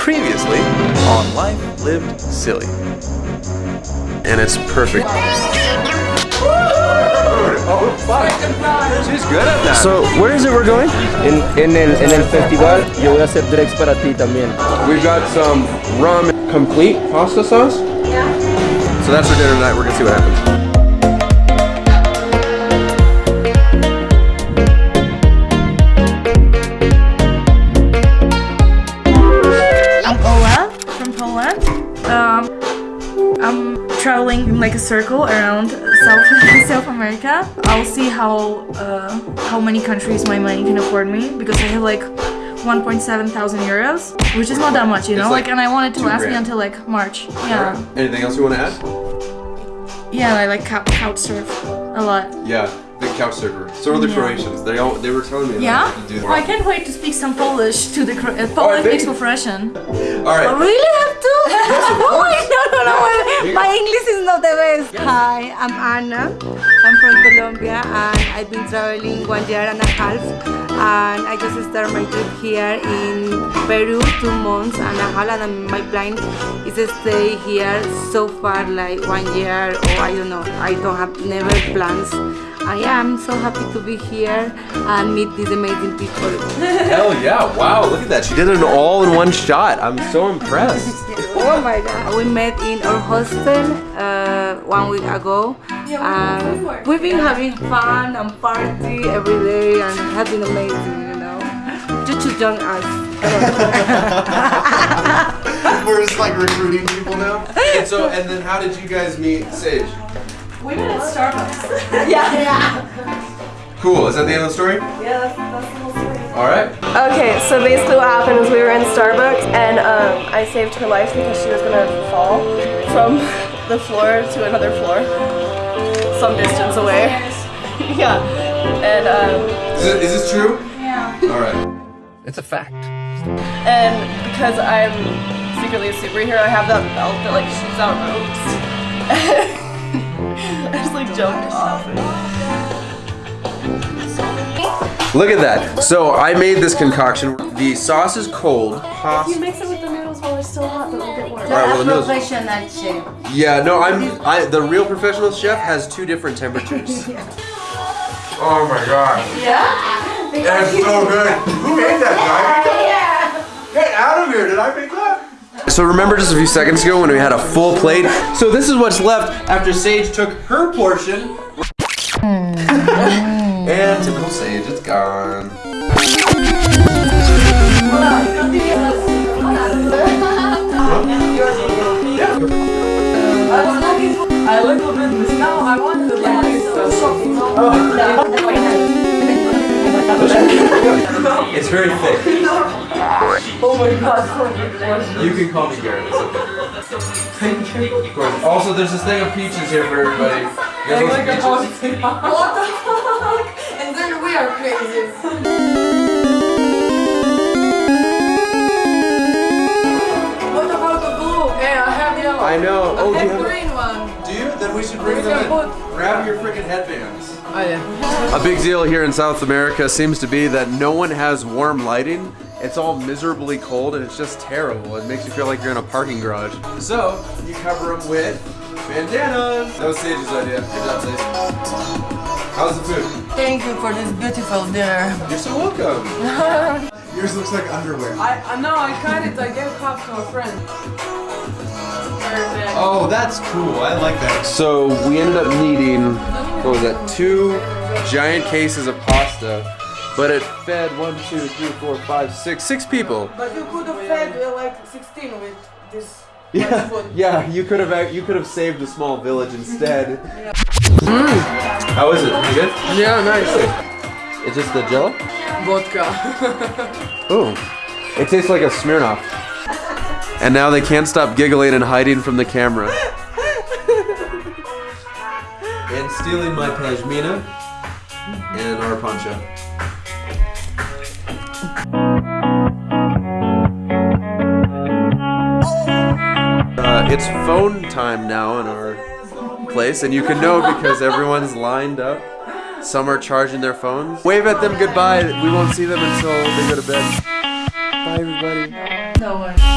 Previously on Life Lived Silly. And it's perfect. Oh, fuck. She's good at that. So, where is it we're going? In, in, el, en el festival yo voy a hacer drinks para ti también. We've got some rum complete pasta sauce. Yeah. So that's our dinner tonight. We're gonna see what happens. Traveling in like a circle around South South America. I'll see how uh, how many countries my money can afford me because I have like 1.7 thousand euros, which is not that much, you know. Like, like and I wanted to last me until like March. Yeah, Anything else you want to add? yeah. I like cou- couch surf a lot. Yeah, surfer. So are the Yeah. Croatians. They all they were telling me that Yeah. could do Oh, I can't wait to speak some Polish to the Cro- uh, Polish mixed with Russian. All I really have to. oh my no no no! You- My English is not the best. Hi, I'm Anna. I'm from Colombia and I've been traveling one year and a half. And I just started my trip here in Peru, two months and a half. And my plan is to stay here so far, like one year or I don't know. I don't have never plans. I am so happy to be here and meet these amazing people. Hell yeah! Wow, look at that. She did it all in one shot. I'm so impressed. Oh my god. We met in our hostel uh, one week ago. and we've been having fun and party every day and it has been amazing, you know. Just to join us. We're just like recruiting people now. And so, and then how did you guys meet Sage? We met at Starbucks. Yeah. Cool. Is that the end of the story? Yeah, that's, that's the whole story. All right. Okay, so basically what happened is we were in Starbucks and um, I saved her life because she was gonna fall from the floor to another floor, some distance away. yeah, and um, Is, it, is this true? Yeah. All right. It's a fact. and because I'm secretly a superhero, I have that belt that like shoots out ropes. I just like jumped off. Look at that. So I made this concoction. The sauce is cold. Pasta. You mix it with the noodles while they're still hot, but it'll get warm. All right, well, the noodles- professional chef. Yeah, no, I'm. I the real professional chef has two different temperatures. Oh my god. Yeah? That's so good. Who made that, guy? Get out of here! Did I make that? So remember just a few seconds ago when we had a full plate? So this is what's left after Sage took her portion. Hmm. and typical Sage, it's gone. I look a bit this now. I want to like oh. It's very thick. Oh my god. You can call me Garrett. It's okay. Of course. Also, there's this thing of peaches here for everybody. You guys want some peaches? What the fuck? And then we are crazy. What about the blue? Hey, I have yellow. I know. Oh, do I you have have? green one. Do you? Then we should bring We them in. put- Grab your freaking headbands. Oh yeah. A big deal here in South America seems to be that no one has warm lighting. It's all miserably cold and it's just terrible. It makes you feel like you're in a parking garage. So, you cover them with bandanas. That was Sage's idea. Good job, Sage. How's the food? Thank you for this beautiful dinner. You're so welcome. Yours looks like underwear. I, I know, I cut it. I gave half to a friend. Perfect. Oh, that's cool. I like that. So, we ended up needing, what was that, two giant cases of pasta. But it fed one, two, three, four, five, six, six people. But you could have fed uh, like 16 with this Yeah, food. yeah. You could have you could have saved a small village instead. How is it? Is it good? Yeah, nice. It's just the Jello. Vodka. Oh, it tastes like a Smirnoff. And now they can't stop giggling and hiding from the camera. and stealing my pashmina and our poncho. It's phone time now in our place, and you can know because everyone's lined up. Some are charging their phones. Wave at them goodbye. We won't see them until they go to bed. Bye, everybody. No one.